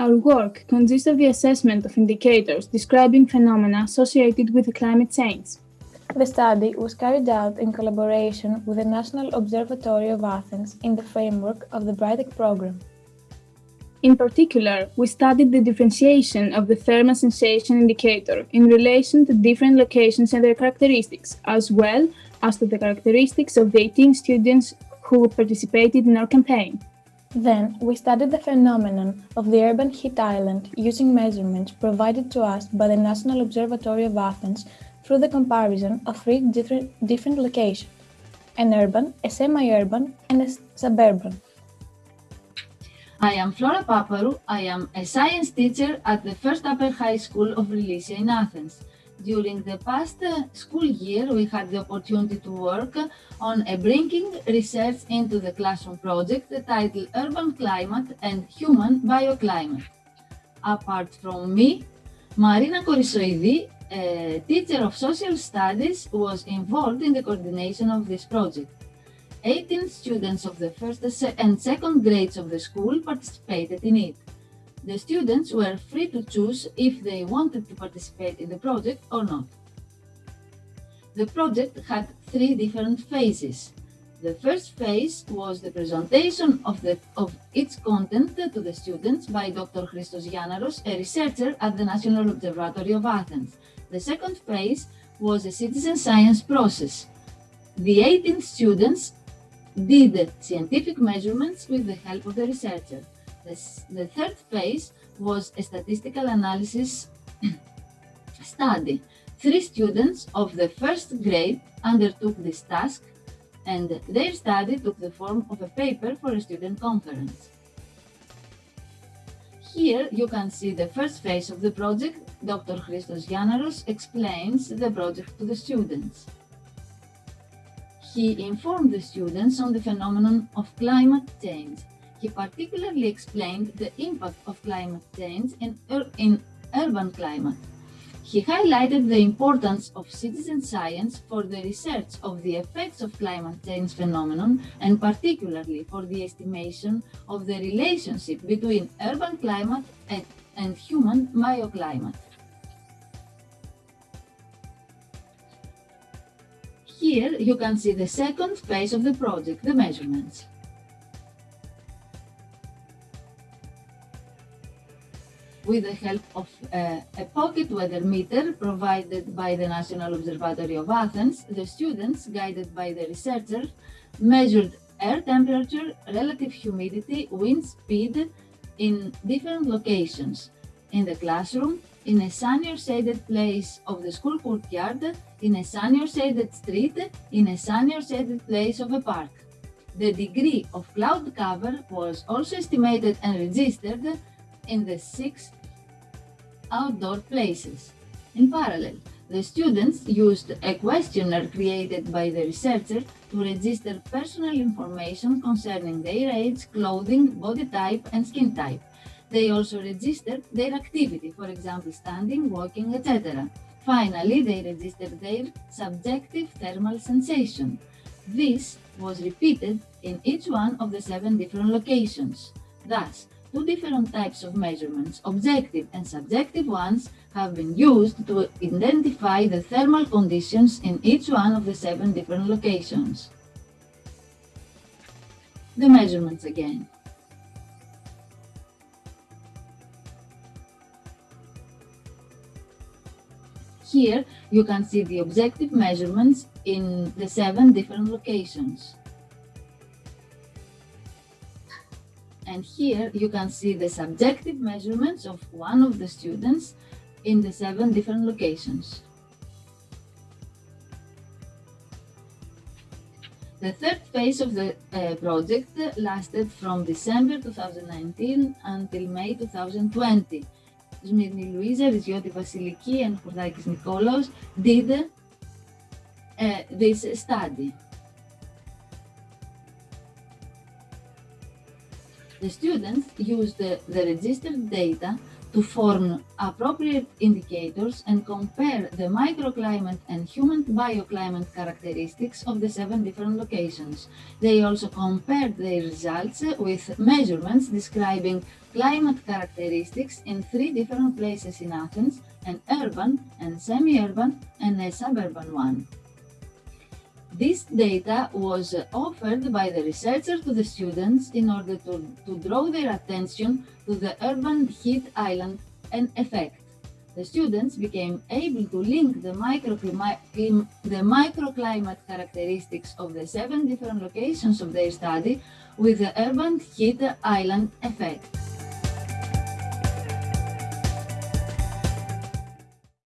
Our work consists of the assessment of indicators describing phenomena associated with climate change. The study was carried out in collaboration with the National Observatory of Athens in the framework of the BRITEC program. In particular, we studied the differentiation of the thermal sensation indicator in relation to different locations and their characteristics, as well as to the characteristics of the 18 students who participated in our campaign. Then, we studied the phenomenon of the urban heat island using measurements provided to us by the National Observatory of Athens through the comparison of three different, different locations, an urban, a semi-urban, and a suburban. I am Flora Paparou. I am a science teacher at the First Upper High School of Relisia in Athens. During the past school year, we had the opportunity to work on a bringing research into the classroom project titled Urban Climate and Human Bioclimate. Apart from me, Marina Korissoidi, a teacher of social studies, was involved in the coordination of this project. 18 students of the first and second grades of the school participated in it. The students were free to choose if they wanted to participate in the project or not. The project had three different phases. The first phase was the presentation of, the, of its content to the students by Dr. Christos Giannaros, a researcher at the National Observatory of Athens. The second phase was a citizen science process. The 18 students did scientific measurements with the help of the researcher. The, the third phase was a statistical analysis study. Three students of the first grade undertook this task and their study took the form of a paper for a student conference. Here you can see the first phase of the project. Dr. Christos Giannaros explains the project to the students he informed the students on the phenomenon of climate change. He particularly explained the impact of climate change in, ur in urban climate. He highlighted the importance of citizen science for the research of the effects of climate change phenomenon and particularly for the estimation of the relationship between urban climate and, and human bioclimate. Here you can see the second phase of the project, the measurements. With the help of uh, a pocket weather meter provided by the National Observatory of Athens, the students, guided by the researcher, measured air temperature, relative humidity, wind speed in different locations, in the classroom, in a sunny or shaded place of the school courtyard, in a sunny or shaded street, in a sunny or shaded place of a park. The degree of cloud cover was also estimated and registered in the six outdoor places. In parallel, the students used a questionnaire created by the researcher to register personal information concerning their age, clothing, body type, and skin type. They also registered their activity, for example, standing, walking, etc. Finally, they registered their subjective thermal sensation. This was repeated in each one of the seven different locations. Thus, two different types of measurements, objective and subjective ones, have been used to identify the thermal conditions in each one of the seven different locations. The measurements again. Here you can see the objective measurements in the seven different locations. And here you can see the subjective measurements of one of the students in the seven different locations. The third phase of the uh, project lasted from December 2019 until May 2020 Σμύρνη Λουίζα, Ριζιώτη Βασιλική and Χουρδάκης Νικόλαος did uh, this study. The students used the, the registered data to to form appropriate indicators and compare the microclimate and human bioclimate characteristics of the seven different locations. They also compared their results with measurements describing climate characteristics in three different places in Athens, an urban, and semi-urban, and a suburban one. This data was offered by the researcher to the students in order to, to draw their attention to the urban heat island and effect. The students became able to link the, the microclimate characteristics of the seven different locations of their study with the urban heat island effect.